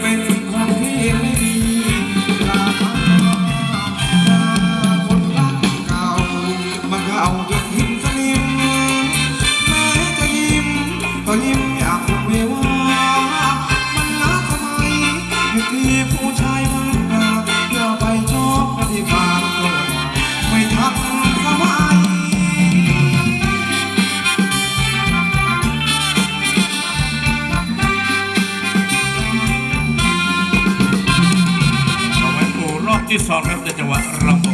เป็นสิ่งขอไม่มีราคาคนรักเก่า มันก็าจนหินสนิมแม้จะยิ้มก็ยิ้มอยากคงไม่ว่า มันรักทำไมที่ผู้ชาย Sorry, that you were wrong.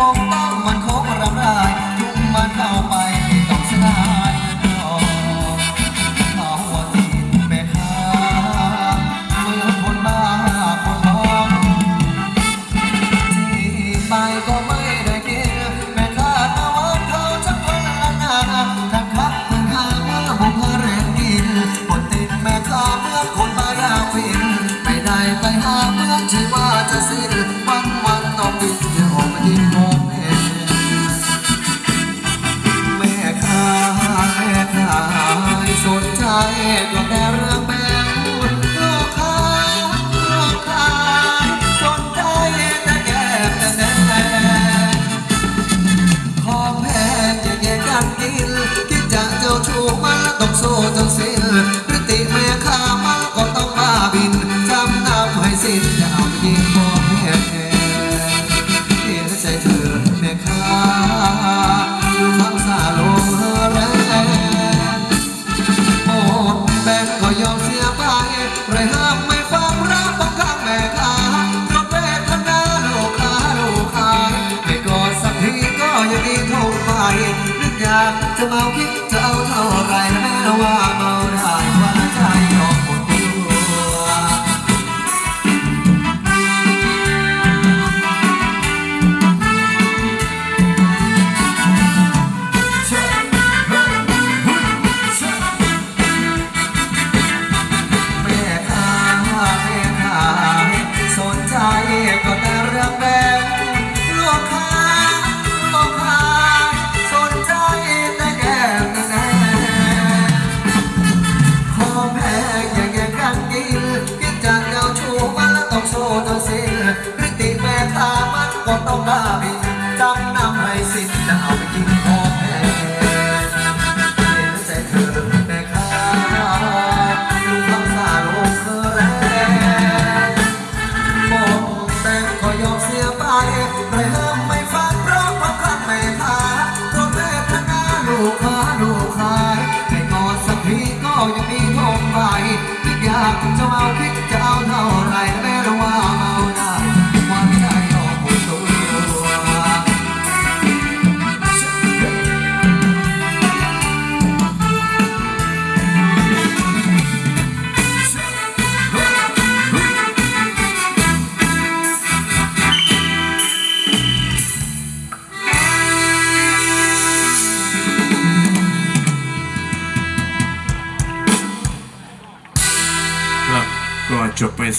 một con mình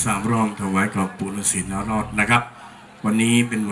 สามรองถวายกับปุรสินารอดนะครับ วันนี้เป็น